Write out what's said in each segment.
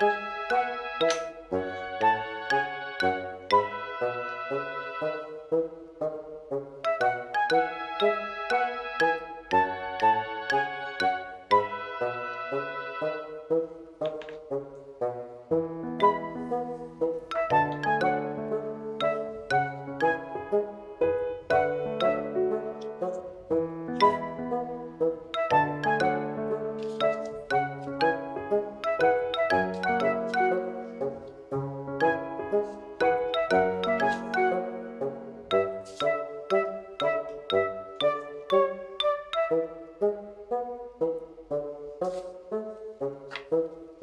Thank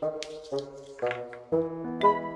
Thank you.